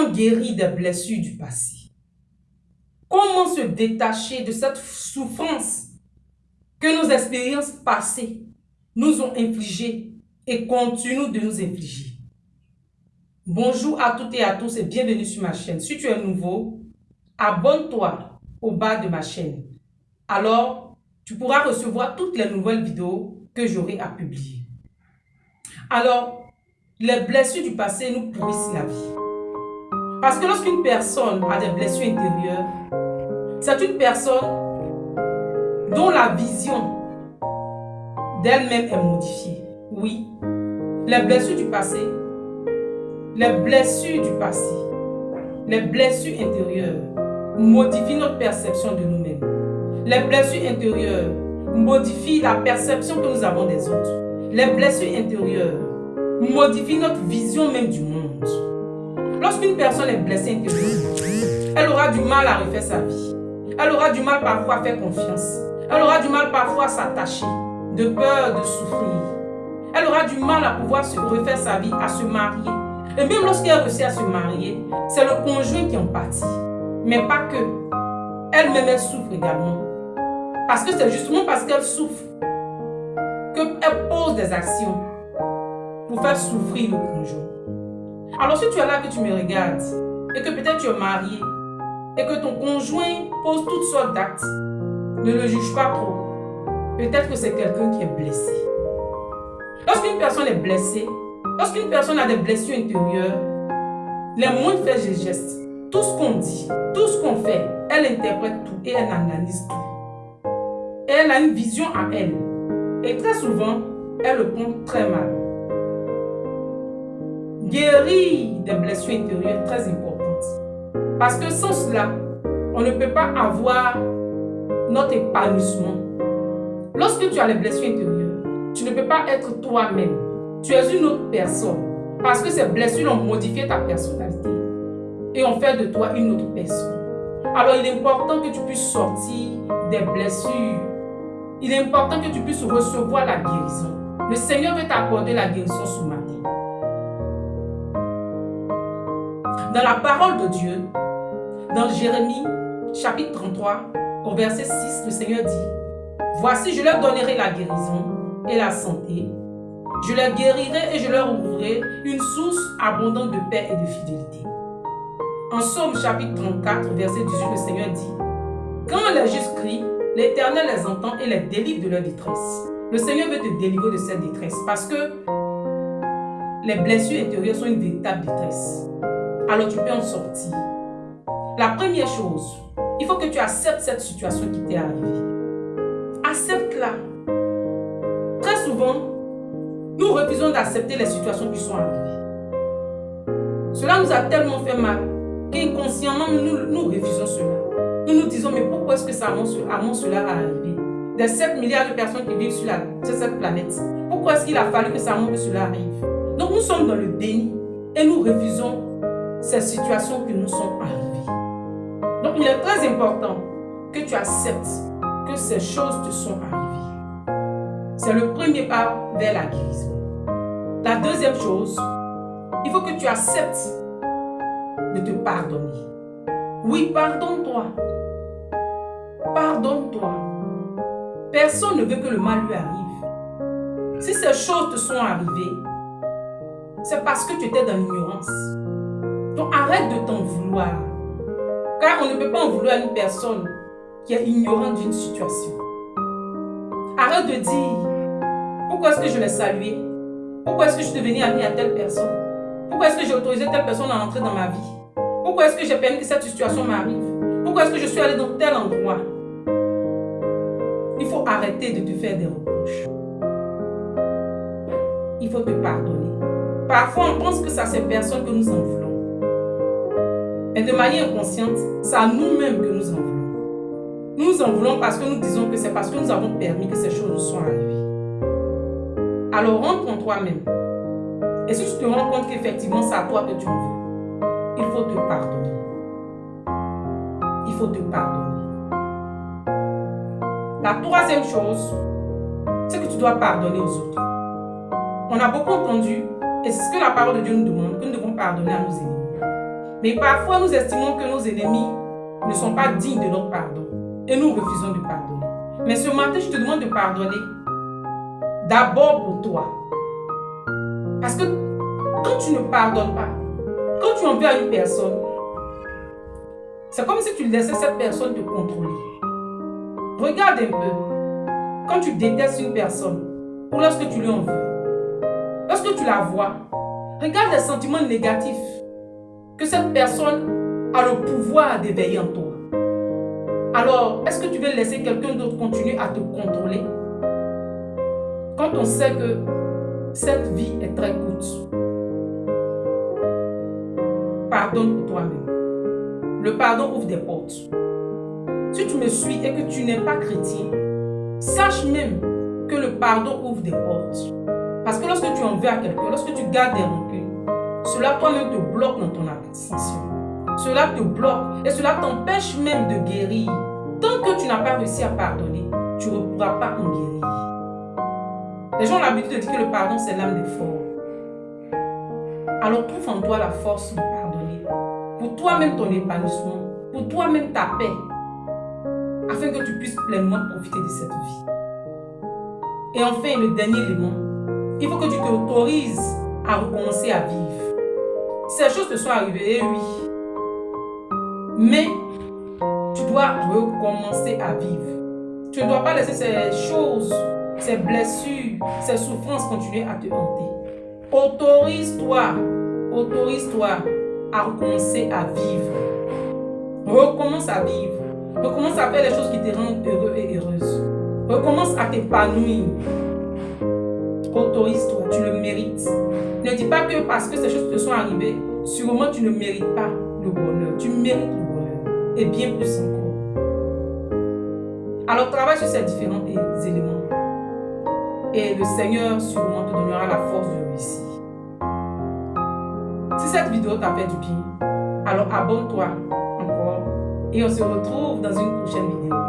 Comment guérir des blessures du passé Comment se détacher de cette souffrance que nos expériences passées nous ont infligées et continuent de nous infliger? Bonjour à toutes et à tous et bienvenue sur ma chaîne. Si tu es nouveau, abonne-toi au bas de ma chaîne. Alors, tu pourras recevoir toutes les nouvelles vidéos que j'aurai à publier. Alors, les blessures du passé nous pourrissent la vie. Parce que lorsqu'une personne a des blessures intérieures, c'est une personne dont la vision d'elle-même est modifiée. Oui, les blessures du passé, les blessures du passé, les blessures intérieures modifient notre perception de nous-mêmes. Les blessures intérieures modifient la perception que nous avons des autres. Les blessures intérieures modifient notre vision même du monde. Lorsqu'une personne est blessée intérieurement, elle aura du mal à refaire sa vie. Elle aura du mal parfois à faire confiance. Elle aura du mal parfois à s'attacher, de peur de souffrir. Elle aura du mal à pouvoir se refaire sa vie, à se marier. Et même lorsqu'elle réussit à se marier, c'est le conjoint qui en pâtit. Mais pas que. Elle-même, elle souffre également. Parce que c'est justement parce qu'elle souffre qu'elle pose des actions pour faire souffrir le conjoint. Alors si tu es là que tu me regardes et que peut-être tu es marié et que ton conjoint pose toutes sortes d'actes, ne le juge pas trop. Peut-être que c'est quelqu'un qui est blessé. Lorsqu'une personne est blessée, lorsqu'une personne a des blessures intérieures, les moindres faits et gestes, tout ce qu'on dit, tout ce qu'on fait, elle interprète tout et elle analyse tout. Elle a une vision à elle. Et très souvent, elle le prend très mal. Guérir des blessures intérieures très importante. Parce que sans cela, on ne peut pas avoir notre épanouissement. Lorsque tu as les blessures intérieures, tu ne peux pas être toi-même. Tu es une autre personne. Parce que ces blessures ont modifié ta personnalité. Et ont fait de toi une autre personne. Alors il est important que tu puisses sortir des blessures. Il est important que tu puisses recevoir la guérison. Le Seigneur veut t'accorder la guérison ce matin. Dans la parole de Dieu, dans Jérémie chapitre 33, au verset 6, le Seigneur dit, Voici, je leur donnerai la guérison et la santé. Je les guérirai et je leur ouvrirai une source abondante de paix et de fidélité. En Somme chapitre 34, verset 18, le Seigneur dit, Quand les justes crient, l'Éternel les entend et les délivre de leur détresse. Le Seigneur veut te délivrer de cette détresse parce que les blessures intérieures sont une véritable détresse. Alors tu peux en sortir. La première chose, il faut que tu acceptes cette situation qui t'est arrivée. Accepte-la. Très souvent, nous refusons d'accepter les situations qui sont arrivées. Cela nous a tellement fait mal qu'inconsciemment, nous, nous refusons cela. Nous nous disons, mais pourquoi est-ce que ça, à cela a arrivé Des 7 milliards de personnes qui vivent sur, la, sur cette planète, pourquoi est-ce qu'il a fallu que ça que cela arrive? Donc nous sommes dans le déni et nous refusons ces situations qui nous sont arrivées. Donc, il est très important que tu acceptes que ces choses te sont arrivées. C'est le premier pas vers la guérison. La deuxième chose, il faut que tu acceptes de te pardonner. Oui, pardonne-toi. Pardonne-toi. Personne ne veut que le mal lui arrive. Si ces choses te sont arrivées, c'est parce que tu étais dans l'ignorance. Arrête de t'en vouloir. Car on ne peut pas en vouloir à une personne qui est ignorante d'une situation. Arrête de dire, pourquoi est-ce que je l'ai salué? Pourquoi est-ce que je suis devenu ami à telle personne? Pourquoi est-ce que j'ai autorisé telle personne à entrer dans ma vie? Pourquoi est-ce que j'ai permis que cette situation m'arrive? Pourquoi est-ce que je suis allé dans tel endroit? Il faut arrêter de te faire des reproches. Il faut te pardonner. Parfois, on pense que c'est à ces personnes que nous en voulons. Mais de manière inconsciente, c'est à nous-mêmes que nous en voulons. Nous en voulons parce que nous disons que c'est parce que nous avons permis que ces choses nous soient arrivées. Alors rentre en toi-même. Et si tu te rends compte qu'effectivement c'est à toi que tu en veux, il faut te pardonner. Il faut te pardonner. La troisième chose, c'est que tu dois pardonner aux autres. On a beaucoup entendu, et c'est ce que la parole de Dieu nous demande, que nous devons pardonner à nos ennemis. Mais parfois, nous estimons que nos ennemis ne sont pas dignes de notre pardon. Et nous refusons de pardonner. Mais ce matin, je te demande de pardonner. D'abord pour toi. Parce que quand tu ne pardonnes pas, quand tu en veux à une personne, c'est comme si tu laissais cette personne te contrôler. Regarde un peu. Quand tu détestes une personne, ou lorsque tu lui en veux, lorsque tu la vois, regarde les sentiments négatifs que cette personne a le pouvoir d'éveiller en toi. Alors, est-ce que tu veux laisser quelqu'un d'autre continuer à te contrôler? Quand on sait que cette vie est très courte Pardonne pour toi-même. Le pardon ouvre des portes. Si tu me suis et que tu n'es pas chrétien, sache même que le pardon ouvre des portes. Parce que lorsque tu en veux à quelqu'un, lorsque tu gardes des cela toi-même te bloque dans ton ascension. Cela te bloque et cela t'empêche même de guérir. Tant que tu n'as pas réussi à pardonner, tu ne pourras pas en guérir. Les gens ont l'habitude de dire que le pardon, c'est l'âme des forts. Alors trouve en toi la force de pardonner. Pour toi-même ton épanouissement, pour toi-même ta paix, afin que tu puisses pleinement profiter de cette vie. Et enfin, le dernier élément, il faut que tu t'autorises à recommencer à vivre. Ces choses te sont arrivées, oui. Mais tu dois recommencer à vivre. Tu ne dois pas laisser ces choses, ces blessures, ces souffrances continuer à te hanter. Autorise-toi, autorise-toi à recommencer à vivre. Recommence à vivre. Recommence à faire les choses qui te rendent heureux et heureuse. Recommence à t'épanouir. Autorise-toi, tu le mérites. Ne dis pas que parce que ces choses te sont arrivées, sûrement tu ne mérites pas le bonheur. Tu mérites le bonheur. Et bien plus encore. Alors travaille sur ces différents éléments. Et le Seigneur sûrement te donnera la force de réussir. Si cette vidéo t'a fait du bien, alors abonne-toi encore et on se retrouve dans une prochaine vidéo.